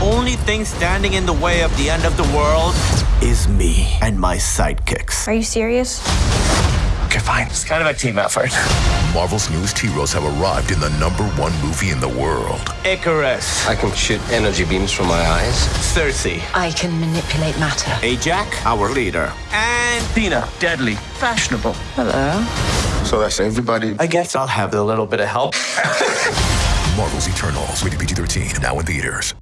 only thing standing in the way of the end of the world is me and my sidekicks. Are you serious? Okay, fine. It's kind of a team effort. Marvel's newest heroes have arrived in the number one movie in the world. Ikaris, I can shoot energy beams from my eyes. Sersi, I can manipulate matter. Ajak, our leader, and Thena, deadly, fashionable. Hello. So that's everybody. I guess I'll have a little bit of help. Marvel's Eternals, rated PG 13, now in theaters.